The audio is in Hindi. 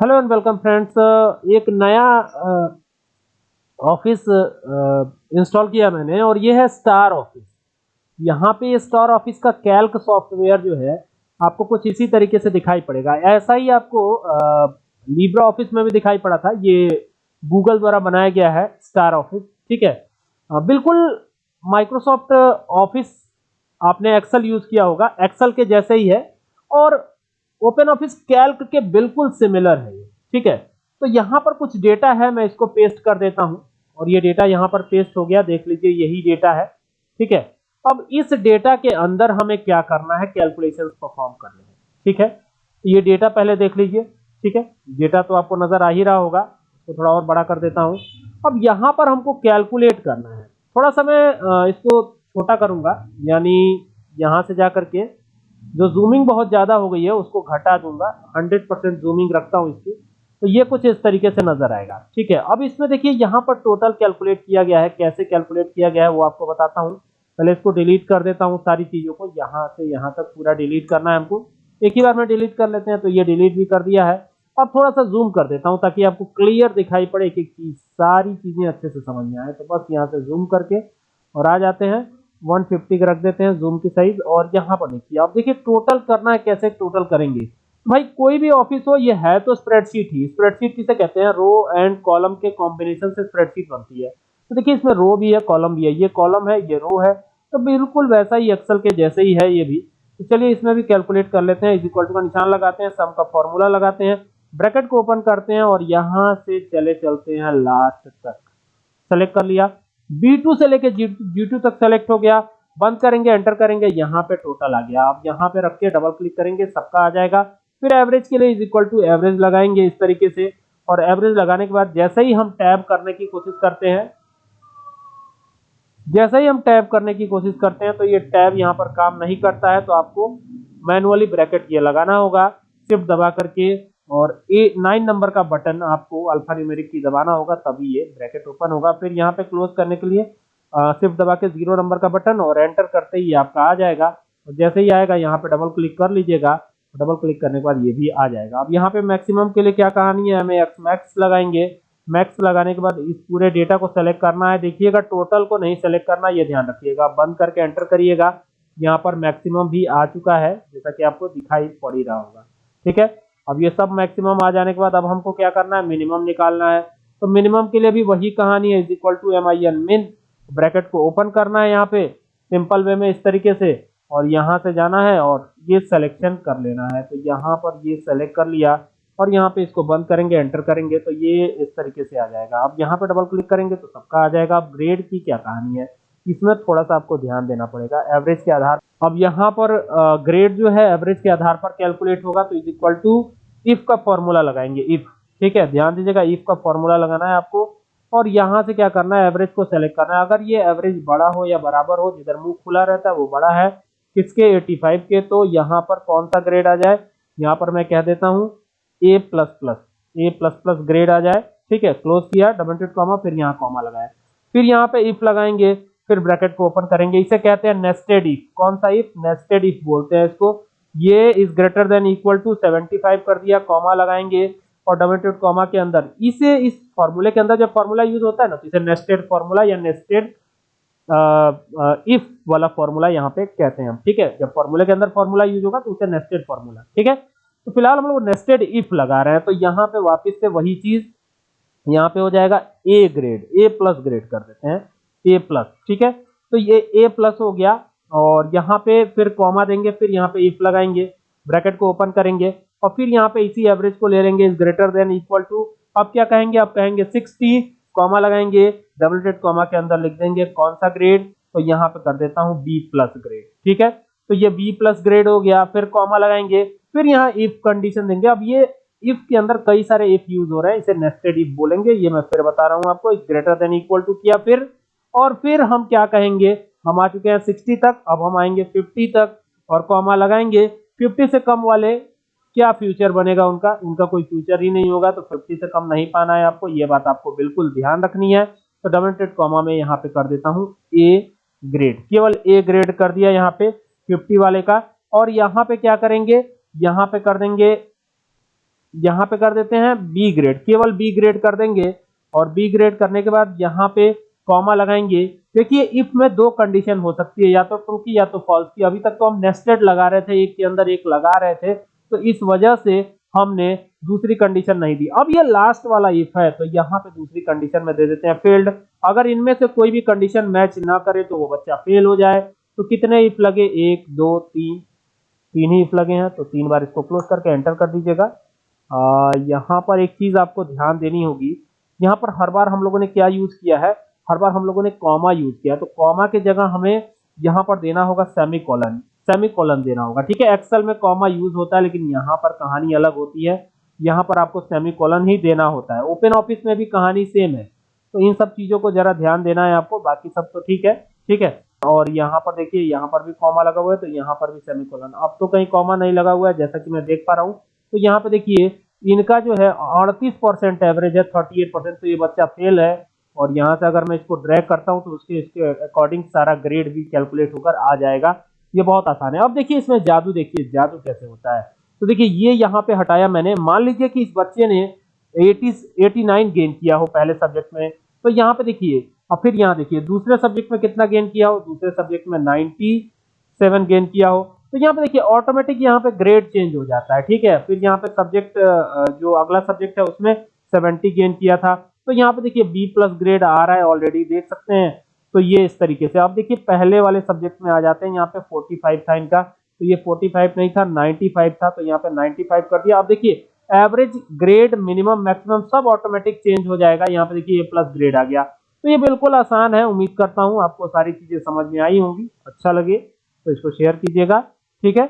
हेलो एंड वेलकम फ्रेंड्स एक नया ऑफ़िस इंस्टॉल किया मैंने और ये है स्टार ऑफ़िस यहाँ पे ये स्टार ऑफ़िस का कैल्क सॉफ्टवेयर जो है आपको कुछ इसी तरीके से दिखाई पड़ेगा. ऐसा ही आपको लीब्रा ऑफ़िस में भी दिखाई पड़ा था. ये गूगल द्वारा बनाया गया है स्टार ऑफ़िस ठीक है? अ, बिल्कुल माइक्रोसॉफ्ट ऑफ़िस आपने एक्सेल यूज़ किया होगा. एक्सेल के जैसे ही है. और ओपन ऑफ़िस कैल्क के बिल्कुल सिमिलर है ठीक है? तो यहाँ पर कुछ डेटा है, मैं इसको पेस्ट कर देता हूँ। और ये डेटा यहाँ पर पेस्ट हो गया, देख लीजिए, यही डेटा है, ठीक है? अब इस डेटा के अंदर हमें क्या करना है? कैलकुलेशन परफॉर्म करने हैं, ठीक है? ये डेटा पहले देख लीजिए, ठीक है? डेटा तो आपको नज़र आ ही रहा होगा तो थोड़ा और बड़ा कर देता हूँ। अब यहाँ पर हमको कैलकुलेट करना है। थोड़ा सा मैं इसको छोटा करूँगा, यानी यहाँ से जा करके जो जूमिंग बहुत ज़्यादा हो गई है, उसको घटा दूँगा। 100 परसेंट जूमिंग रखता हूँ इसकी। तो ये कुछ इस तरीके से नज़र आएगा। ठीक है, अब इसमें देखिए, यहाँ पर टोटल कैलकुलेट किया गया है। कैसे कैलकुलेट किया गया है, वो आपको बताता हूँ। पहले इसको डिलीट कर देता हूँ सारी चीज़ों को। यहाँ से यहाँ तक पूरा डिलीट करना है हमको। एक ही बार में डिलीट कर लेते हैं तो ये डिलीट भी कर दिया है। अब थोड़ा सा जूम कर देता हूँ ताकि आपको क्लियर दिखाई पड़े एक एक चीज़ सारी चीज़ें अच्छे से समझ में आए। तो बस यहाँ से जूम करके और आ जाते हैं। 150 का रख देते हैं जूम की साइज़ और यहाँ पर देखिए, आप देखिए टोटल करना है, कैसे टोटल करेंगे। भाई, कोई भी ऑफ़िस हो, ये है तो स्प्रेडशीट ही। स्प्रेडशीट किसे कहते हैं? रो एंड कॉलम के कॉम्बिनेशन से स्प्रेडशीट बनती है। तो देखिए, इसमें रो भी है कॉलम भी है। ये कॉलम है, ये रो है तो बिल्कुल वैसा ही एक्सेल के जैसे ही है ये भी। तो चलिए, इसमें भी कैलकुलेट कर लेते हैं। इज़ इक्वल टू का निशान लगाते हैं सम का फॉर्मूला लगाते हैं। ब्रैकेट को ओपन करते हैं और यहाँ से चले चलते हैं लास्ट तक। सेलेक्ट कर लिया। B2 से लेके G2 तक सेलेक्ट हो गया। बंद करेंगे एंटर करेंगे, यहाँ पे टोटल आ गया। आप यहाँ पे रख के डबल क्लिक करेंगे, सबका आ जाएगा। फिर एवरेज के लिए इज़ इक्वल टू एवरेज लगाएँगे इस तरीके से। और एवरेज लगाने के बाद जैसे ही हम टैब करने की कोशिश करते हैं, जैसे ही हम टैब करने की कोशिश करते हैं तो ये टैब यहाँ पर काम नहीं करता है। तो आपको मैनुअली ब्रैकेट ये लगाना होगा। शिफ्ट दबा करके और ए नाइन नंबर का बटन आपको अल्फ़ा न्यूमेरिक की दबाना होगा, तभी ये ब्रैकेट ओपन होगा। फिर यहाँ पे क्लोज करने के लिए सिर्फ़ दबा के ज़ीरो नंबर का बटन और एंटर करते ही आपका आ जाएगा। और जैसे ही आएगा, यहाँ पे डबल क्लिक कर लीजिएगा। डबल क्लिक करने के बाद ये भी आ जाएगा। अब यहाँ पे मैक्सिमम के लिए क्या कहानी है? हमें एक्स मैक्स लगाएँगे। मैक्स लगाने के बाद इस पूरे डेटा को सेलेक्ट करना है। देखिएगा टोटल को नहीं सेलेक्ट करना, ये ध्यान रखिएगा। बंद करके एंटर करिएगा। यहाँ पर मैक्सिमम भी आ चुका है, जैसा कि आपको दिखाई पड़ ही रहा होगा। ठीक है? अब ये सब मैक्सिमम आ जाने के बाद अब हमको क्या करना है? मिनिमम निकालना है। तो मिनिमम के लिए भी वही कहानी है is equal to M I N min bracket को ओपन करना है यहाँ पे सिंपल वे में इस तरीके से। और यहाँ से जाना है और ये सिलेक्शन कर लेना है। तो यहाँ पर ये सेलेक्ट कर लिया और यहाँ पे इसको बंद करेंगे एंटर करेंगे तो ये इस तरीके से आ जाएगा। अब यहाँ पे डबल क्लिक करेंगे तो सबका आ जाएगा। अब ग्रेड की क्या कहानी है? इसमें थोड़ा सा आपको ध्यान देना पड़ेगा। एवरेज के आधार अब यहाँ पर ग्रेड जो है एवरेज के आधार पर कैलकुलेट होगा तो इज़ इक्वल टू इफ़ का फॉर्मूला लगाएँगे इफ़ ठीक है? ध्यान दीजिएगा इफ़ का फॉर्मूला लगाना है आपको, और यहाँ से क्या करना है? एवरेज को सेलेक्ट करना है। अगर ये एवरेज बड़ा हो या बराबर हो, जिधर मुँह खुला रहता है, वो बड़ा है। किसके? 85 के। तो यहाँ पर कौन सा ग्रेड आ जाए? यहाँ पर मैं कह देता हूँ A plus plus A plus plus grade आ जाए। ठीक है? क्लोज किया डबल टिट कॉमा फिर यहाँ कॉमा लगाया। फिर यहाँ पे इफ़ लगाएँगे, फिर ब्रैकेट को ओपन करेंगे। इसे कहते हैं नेस्टेड इफ़ कौन सा इफ़ नेस्टेड इफ़ बोलते हैं इसको। ये is greater than equal to 75 कर दिया कॉमा लगाएँगे और टिट कॉमा के अंदर। इसे इस फॉर्मूले के अंदर जब फॉर्मूला यूज़ होता है ना तो इसे नेस्टेड फॉर्मूला या नेस्टेड इफ़ वाला फॉर्मूला यहाँ पे कहते हैं हम, ठीक है? जब फॉर्मूले के अंदर फॉर्मूला यूज़ होगा तो उसे नेस्टेड फॉर्मूला ठीक है? तो फ़िलहाल हम लोग नेस्टेड इफ़ लगा रहे हैं तो यहाँ पे वापस से वही चीज़ यहाँ पे हो जाएगा A grade A plus grade कर देते हैं ए प्लस ठीक है? तो ये ए प्लस हो गया और यहाँ पे फिर कॉमा देंगे, फिर यहाँ पे इफ़ लगाएँगे ब्रैकेट को ओपन करेंगे और फिर यहाँ पे इसी एवरेज को ले लेंगे is greater than equal to अब क्या कहेंगे? अब कहेंगे 60 कॉमा लगाएँगे डबल डेट कॉमा के अंदर लिख देंगे कौन सा ग्रेड तो यहाँ पे कर देता हूँ बी प्लस ग्रेड ठीक है? तो ये बी प्लस ग्रेड हो गया, फिर कॉमा लगाएँगे, फिर यहाँ इफ़ कंडीशन देंगे। अब ये इफ़ के अंदर कई सारे इफ़ यूज़ हो रहे हैं, इसे नेस्टेड इफ़ बोलेंगे, ये मैं फिर बता रहा हूँ आपको ग्रेटर देन इक्वल टू किया फिर। और फिर हम क्या कहेंगे? हम आ चुके हैं 60 तक, अब हम आएँगे 50 तक और कॉमा लगाएँगे 50 से कम वाले, क्या फ्यूचर बनेगा उनका? उनका कोई फ्यूचर ही नहीं होगा तो 50 से कम नहीं पाना है आपको, ये बात आपको बिल्कुल ध्यान रखनी है। तो डबल कॉमा में यहाँ पे कर देता हूँ ए ग्रेड केवल ए ग्रेड कर दिया यहाँ पे 50 वाले का। और यहाँ पे क्या करेंगे? यहाँ पे कर देंगे, यहाँ पे कर देते हैं बी ग्रेड केवल बी ग्रेड कर देंगे। और बी ग्रेड करने के बाद यहाँ पे कॉमा लगाएँगे। देखिए इफ़ में दो कंडीशन हो सकती है, या तो ट्रू की या तो फॉल्स की। अभी तक तो हम नेस्टेड लगा रहे थे, एक के अंदर एक लगा रहे थे। तो इस वजह से हमने दूसरी कंडीशन नहीं दी। अब ये लास्ट वाला इफ़ है तो यहाँ पे दूसरी कंडीशन में दे देते हैं फेल्ड अगर इनमें से कोई भी कंडीशन मैच ना करे तो वो बच्चा फेल हो जाए। तो कितने इफ़ लगे? एक, दो, तीन। तीन ही इफ़ लगे हैं तो तीन बार इसको क्लोज करके एंटर कर दीजिएगा। यहाँ पर एक चीज़ आपको ध्यान देनी होगी। यहाँ पर हर बार हम लोगों ने क्या यूज़ किया है? हर बार हम लोगों ने कॉमा यूज़ किया तो कॉमा के जगह हमें यहाँ पर देना होगा सेमी कॉलन सेमी कॉलन देना होगा। ठीक है एक्सेल में कॉमा यूज़ होता है, लेकिन यहाँ पर कहानी अलग होती है। यहाँ पर आपको सेमी कॉलन ही देना होता है। ओपन ऑफ़िस में भी कहानी सेम है। तो इन सब चीज़ों को जरा ध्यान देना है आपको, बाकी सब तो ठीक है। ठीक है? और यहाँ पर देखिए, यहाँ पर भी कॉमा लगा हुआ है तो यहाँ पर भी सेमी कॉलन अब तो कहीं कॉमा नहीं लगा हुआ है, जैसा कि मैं देख पा रहा हूँ। तो यहाँ पे देखिए, इनका जो है अड़तीस परसेंट एवरेज है थर्टी एट परसेंट तो ये बच्चा फेल है। और यहाँ से अगर मैं इसको ड्रैग करता हूँ तो उसके, इसके अकॉर्डिंग सारा ग्रेड भी कैलकुलेट होकर आ जाएगा। ये बहुत आसान है। अब देखिए इसमें जादू, देखिए जादू कैसे होता है। तो देखिए ये यहाँ पे हटाया मैंने। मान लीजिए कि इस बच्चे ने 80 89 गेन किया हो पहले सब्जेक्ट में। तो यहाँ पे देखिए और फिर यहाँ देखिए, दूसरे सब्जेक्ट में कितना गेन किया हो? दूसरे सब्जेक्ट में 97 गेन किया हो। तो यहाँ पे देखिए ऑटोमेटिक यहाँ पे ग्रेड चेंज हो जाता है। ठीक है? फिर यहाँ पे सब्जेक्ट जो अगला सब्जेक्ट है, उसमें 70 गेन किया था। तो यहाँ पे देखिए बी प्लस ग्रेड आ रहा है ऑलरेडी देख सकते हैं। तो ये इस तरीके से, आप देखिए पहले वाले सब्जेक्ट में आ जाते हैं, यहाँ पे 45 था इनका। तो ये 45 नहीं था 95 था तो यहाँ पे 95 कर दिया। आप देखिए एवरेज ग्रेड मिनिमम मैक्सिमम सब ऑटोमेटिक चेंज हो जाएगा। यहाँ पे देखिए ये प्लस ग्रेड आ गया। तो ये बिल्कुल आसान है, उम्मीद करता हूँ आपको सारी चीज़ें समझ में आई होंगी अच्छा लगे तो इसको शेयर कीजिएगा, ठीक है?